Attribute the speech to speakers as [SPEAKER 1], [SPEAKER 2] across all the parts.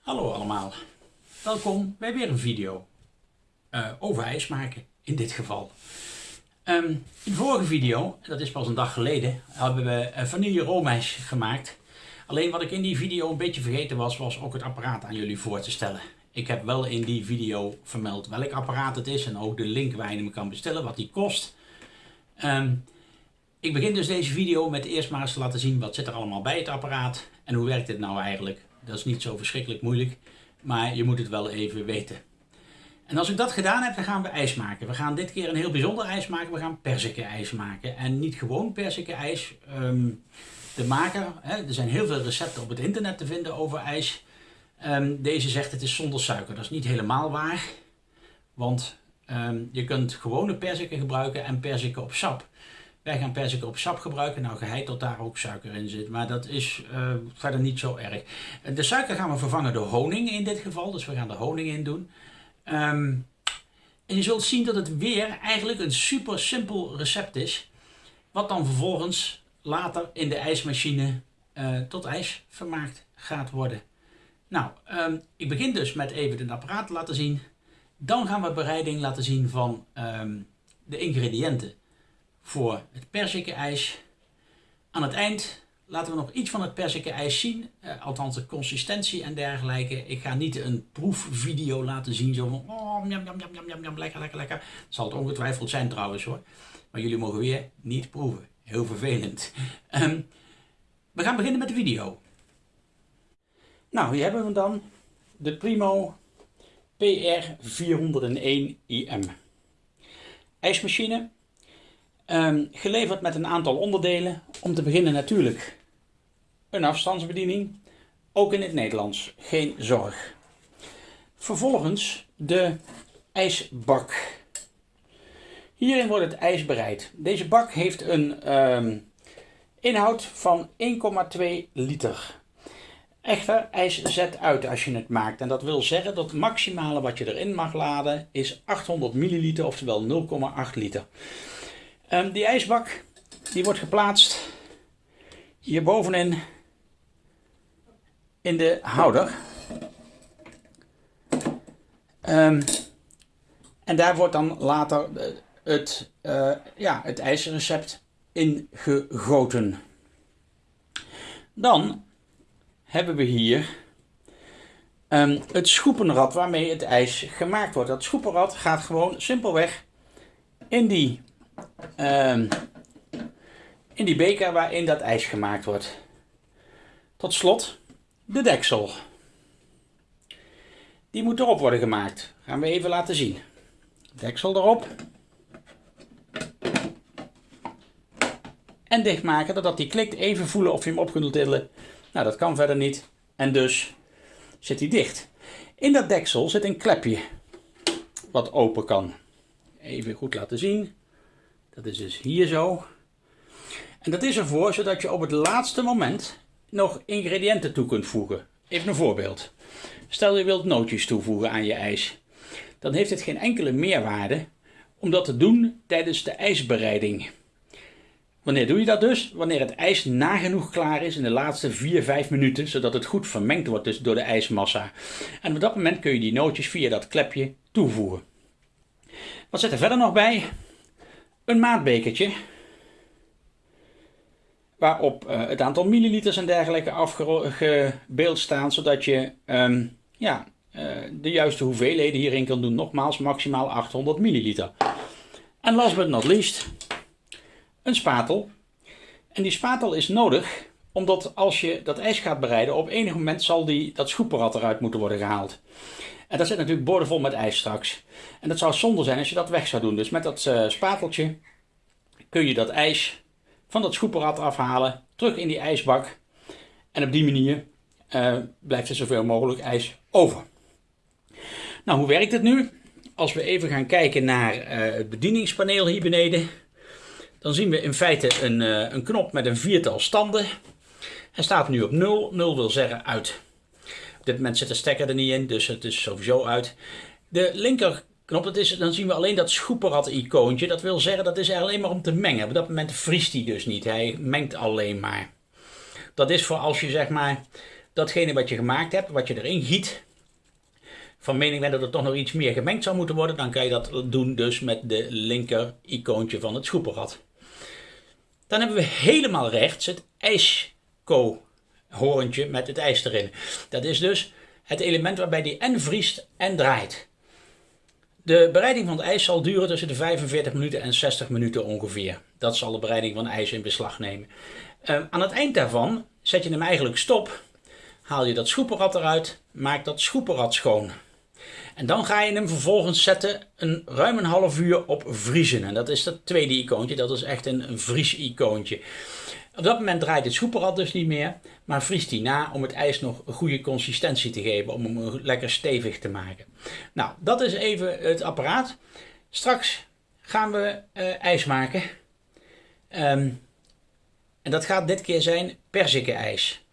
[SPEAKER 1] Hallo allemaal, welkom bij weer een video uh, over ijs maken in dit geval. Um, in de vorige video, dat is pas een dag geleden, hebben we vanille roomijs gemaakt. Alleen wat ik in die video een beetje vergeten was, was ook het apparaat aan jullie voor te stellen. Ik heb wel in die video vermeld welk apparaat het is en ook de link waar je hem kan bestellen, wat die kost. Um, ik begin dus deze video met eerst maar eens te laten zien wat zit er allemaal bij het apparaat en hoe werkt dit nou eigenlijk. Dat is niet zo verschrikkelijk moeilijk, maar je moet het wel even weten. En als ik dat gedaan heb, dan gaan we ijs maken. We gaan dit keer een heel bijzonder ijs maken. We gaan ijs maken. En niet gewoon perzikenijs. Um, de maker, hè, er zijn heel veel recepten op het internet te vinden over ijs. Um, deze zegt het is zonder suiker. Dat is niet helemaal waar. Want um, je kunt gewone perziken gebruiken en perziken op sap. Wij gaan perziken op sap gebruiken. Nou, geheid dat daar ook suiker in zit. Maar dat is uh, verder niet zo erg. De suiker gaan we vervangen door honing in dit geval. Dus we gaan er honing in doen. Um, en je zult zien dat het weer eigenlijk een super simpel recept is. Wat dan vervolgens later in de ijsmachine uh, tot ijs vermaakt gaat worden. Nou, um, ik begin dus met even het apparaat te laten zien. Dan gaan we bereiding laten zien van um, de ingrediënten voor het perzikenijs. Aan het eind laten we nog iets van het perzikenijs zien, uh, althans de consistentie en dergelijke. Ik ga niet een proefvideo laten zien, zo van oh, jam, jam, jam, jam, jam, lekker, lekker, lekker. Zal het ongetwijfeld zijn trouwens hoor. Maar jullie mogen weer niet proeven. Heel vervelend. Um, we gaan beginnen met de video. Nou, hier hebben we dan de Primo PR401IM. IJsmachine Um, geleverd met een aantal onderdelen. Om te beginnen natuurlijk een afstandsbediening. Ook in het Nederlands, geen zorg. Vervolgens de ijsbak. Hierin wordt het ijs bereid. Deze bak heeft een um, inhoud van 1,2 liter. Echter, ijs zet uit als je het maakt. En dat wil zeggen dat het maximale wat je erin mag laden is 800 milliliter, oftewel 0,8 liter. Um, die ijsbak die wordt geplaatst hier bovenin in de houder. Um, en daar wordt dan later het, uh, ja, het ijsrecept in gegoten. Dan hebben we hier um, het schoepenrad waarmee het ijs gemaakt wordt. Dat schoepenrad gaat gewoon simpelweg in die um, in die beker waarin dat ijs gemaakt wordt. Tot slot de deksel. Die moet erop worden gemaakt. Gaan we even laten zien. Deksel erop. En dichtmaken, doordat die klikt. Even voelen of je hem op kunt tillen. Nou, dat kan verder niet. En dus zit hij dicht. In dat deksel zit een klepje. Wat open kan. Even goed laten zien. Dat is dus hier zo. En dat is ervoor zodat je op het laatste moment nog ingrediënten toe kunt voegen. Even een voorbeeld. Stel je wilt nootjes toevoegen aan je ijs. Dan heeft het geen enkele meerwaarde om dat te doen tijdens de ijsbereiding. Wanneer doe je dat dus? Wanneer het ijs nagenoeg klaar is in de laatste 4-5 minuten, zodat het goed vermengd wordt dus door de ijsmassa. En op dat moment kun je die nootjes via dat klepje toevoegen. Wat zit er verder nog bij? Een maatbekertje waarop uh, het aantal milliliters en dergelijke afgebeeld staan, zodat je um, ja, uh, de juiste hoeveelheden hierin kan doen. Nogmaals, maximaal 800 milliliter. En last but not least, een spatel. En die spatel is nodig, omdat als je dat ijs gaat bereiden, op enig moment zal die, dat schoeperad eruit moeten worden gehaald. En dat zit natuurlijk boordevol met ijs straks. En dat zou zonde zijn als je dat weg zou doen. Dus met dat uh, spateltje kun je dat ijs van dat schoeperad afhalen, terug in die ijsbak. En op die manier uh, blijft er zoveel mogelijk ijs over. Nou, hoe werkt het nu? Als we even gaan kijken naar uh, het bedieningspaneel hier beneden, dan zien we in feite een, uh, een knop met een viertal standen. Hij staat nu op 0. 0 wil zeggen uit. Op dit moment zit de stekker er niet in, dus het is sowieso uit. De linker knop, dat is, dan zien we alleen dat schoeperrad-icoontje. Dat wil zeggen, dat is alleen maar om te mengen. Op dat moment vriest hij dus niet. Hij mengt alleen maar. Dat is voor als je zeg maar datgene wat je gemaakt hebt, wat je erin giet, van mening bent dat er toch nog iets meer gemengd zou moeten worden, dan kan je dat doen dus met de linker icoontje van het schoepenrad. Dan hebben we helemaal rechts het ijsko-horentje met het ijs erin. Dat is dus het element waarbij die en vriest en draait. De bereiding van het ijs zal duren tussen de 45 minuten en 60 minuten ongeveer. Dat zal de bereiding van ijs in beslag nemen. Uh, aan het eind daarvan zet je hem eigenlijk stop. Haal je dat schoepenrad eruit, maak dat schoepenrad schoon. En dan ga je hem vervolgens zetten een ruim een half uur op vriezen. En dat is dat tweede icoontje, dat is echt een, een vries-icoontje. Op dat moment draait het schoepenrad dus niet meer, maar vriest hij na om het ijs nog een goede consistentie te geven, om hem lekker stevig te maken. Nou, dat is even het apparaat. Straks gaan we uh, ijs maken. Um, en dat gaat dit keer zijn ijs.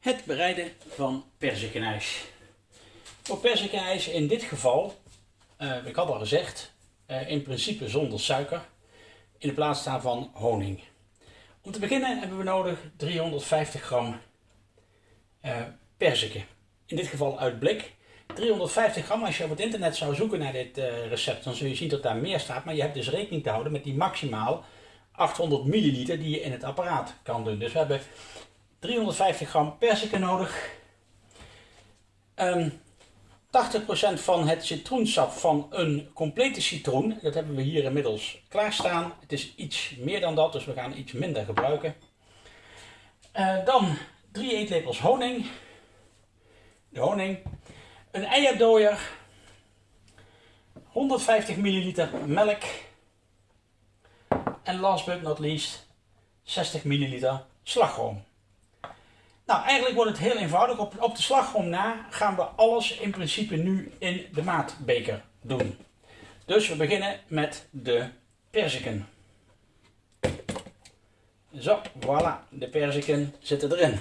[SPEAKER 1] Het bereiden van perzikenijs. Voor perzikenijs in dit geval, uh, ik had al gezegd, uh, in principe zonder suiker, in de plaats staan van honing. Om te beginnen hebben we nodig 350 gram uh, perziken. In dit geval uit blik. 350 gram, als je op het internet zou zoeken naar dit recept, dan zul je zien dat daar meer staat. Maar je hebt dus rekening te houden met die maximaal 800 milliliter die je in het apparaat kan doen. Dus we hebben 350 gram perziken nodig. Ehm, 80% van het citroensap van een complete citroen, dat hebben we hier inmiddels klaarstaan. Het is iets meer dan dat, dus we gaan iets minder gebruiken. Uh, dan 3 eetlepels honing. De honing. Een eierdooier. 150 milliliter melk. En last but not least 60 milliliter slagroom. Nou, eigenlijk wordt het heel eenvoudig. Op, op de slagroom na gaan we alles in principe nu in de maatbeker doen. Dus we beginnen met de perziken. Zo, voilà, de perziken zitten erin.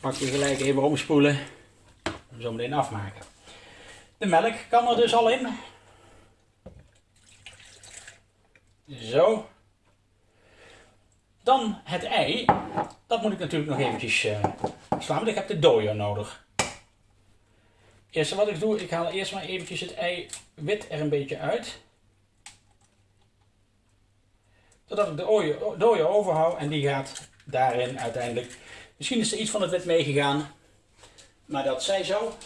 [SPEAKER 1] Pak je gelijk even omspoelen. Zo meteen afmaken. De melk kan er dus al in. Zo. Dan het ei. Dat moet ik natuurlijk nog eventjes uh, slaan, want ik heb de dooier nodig. Eerste wat ik doe, ik haal eerst maar eventjes het ei wit er een beetje uit. Zodat ik de dooier overhoud en die gaat daarin uiteindelijk. Misschien is er iets van het wit meegegaan, maar dat zij zo.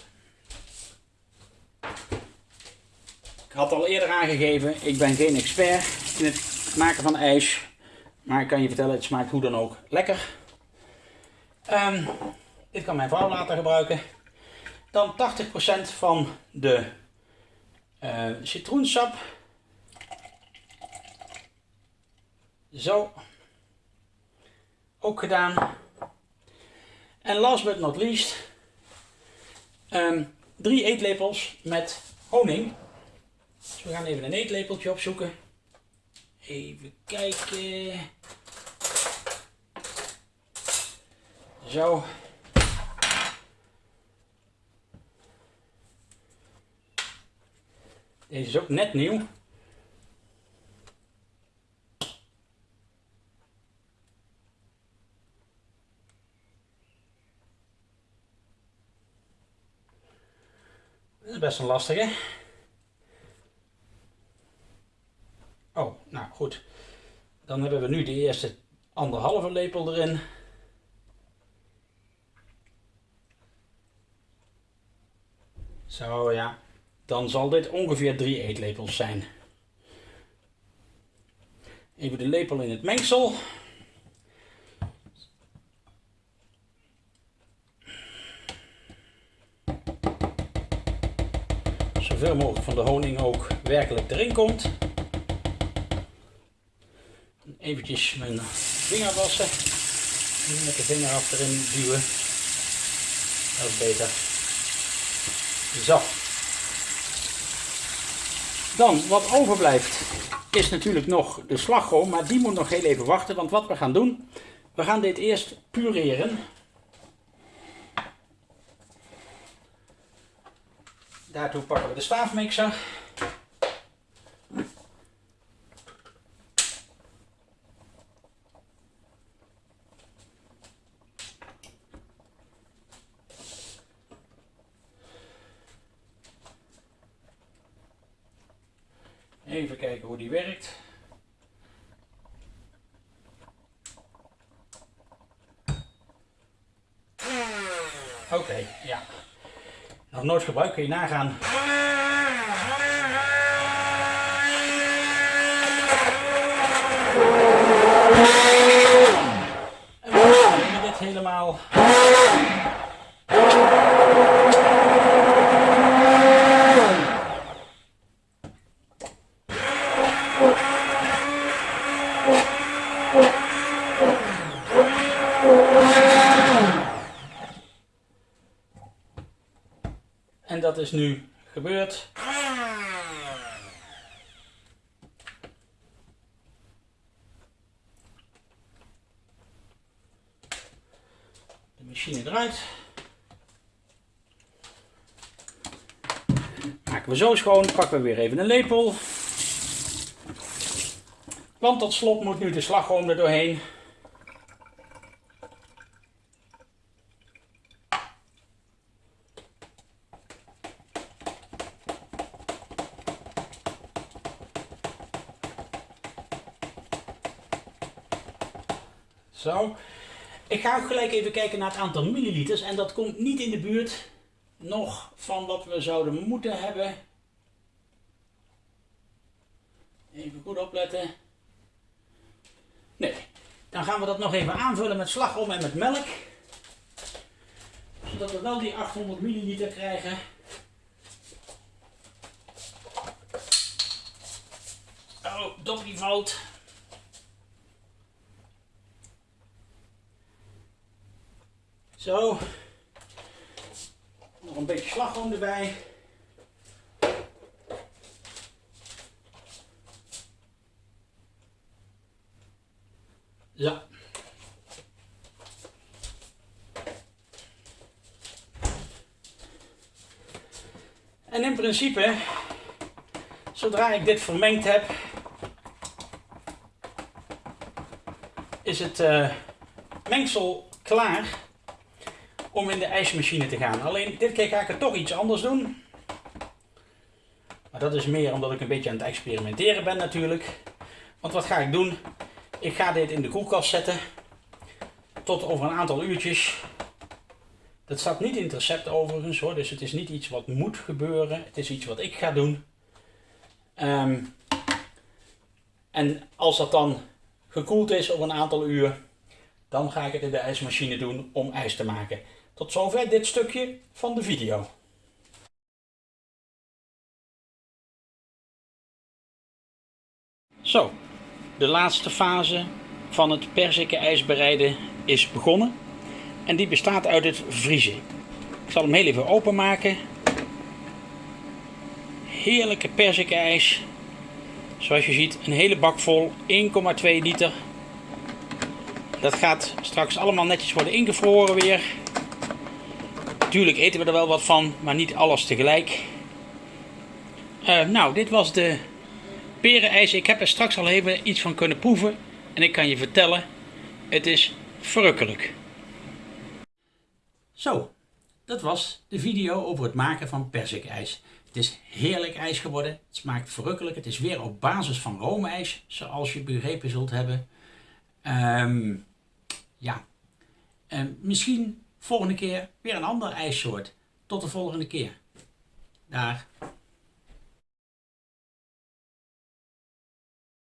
[SPEAKER 1] Ik had al eerder aangegeven, ik ben geen expert in het maken van ijs. Maar ik kan je vertellen, het smaakt hoe dan ook lekker. Um, dit kan mijn vrouw later gebruiken. Dan 80% van de uh, citroensap. Zo. Ook gedaan. En last but not least. Um, drie eetlepels met honing. Dus we gaan even een eetlepeltje opzoeken. Even kijken. Zo. Deze is ook net nieuw. Dat is best een lastige. Oh, nou goed. Dan hebben we nu de eerste anderhalve lepel erin. Zo ja, dan zal dit ongeveer drie eetlepels zijn. Even de lepel in het mengsel. Zoveel mogelijk van de honing ook werkelijk erin komt. Eventjes mijn vinger wassen. Met de vinger af erin duwen. Dat is beter. Zo. Dan, wat overblijft, is natuurlijk nog de slagroom, maar die moet nog heel even wachten, want wat we gaan doen, we gaan dit eerst pureren. Daartoe pakken we de staafmixer. Even kijken hoe die werkt. Oké, ja. Nog nooit gebruikt, kun je nagaan. En we dit helemaal. Dat is nu gebeurd. De machine eruit. Maken we zo schoon, pakken we weer even een lepel. Want tot slot moet nu de slagroom er doorheen. Zo. Even kijken naar het aantal milliliters. En dat komt niet in de buurt nog van wat we zouden moeten hebben. Even goed opletten. Nee. Dan gaan we dat nog even aanvullen met slagroom en met melk. Zodat we wel die 800 milliliter krijgen. Oh, dop die Zo. Nog een beetje slagroom erbij. Zo. En in principe, zodra ik dit vermengd heb, is het uh, mengsel klaar om in de ijsmachine te gaan. Alleen dit keer ga ik het toch iets anders doen. Maar dat is meer omdat ik een beetje aan het experimenteren ben natuurlijk. Want wat ga ik doen? Ik ga dit in de koelkast zetten. Tot over een aantal uurtjes. Dat staat niet in het recept overigens hoor. Dus het is niet iets wat moet gebeuren. Het is iets wat ik ga doen. Ehm, en als dat dan gekoeld is over een aantal uur. Dan ga ik het in de ijsmachine doen om ijs te maken. Tot zover dit stukje van de video. Zo, de laatste fase van het perziken ijs bereiden is begonnen. En die bestaat uit het vriezen. Ik zal hem heel even openmaken. Heerlijke perziken ijs. Zoals je ziet, een hele bak vol, 1,2 liter. Dat gaat straks allemaal netjes worden ingevroren weer. Natuurlijk eten we er wel wat van, maar niet alles tegelijk. Uh, nou, dit was de perenijs. Ik heb er straks al even iets van kunnen proeven. En ik kan je vertellen, het is verrukkelijk. Zo, dat was de video over het maken van perzikijs. Het is heerlijk ijs geworden. Het smaakt verrukkelijk. Het is weer op basis van roomijs, zoals je begrepen zult hebben. Um, ja, um, misschien volgende keer weer een ander ijssoort. Tot de volgende keer. Daar.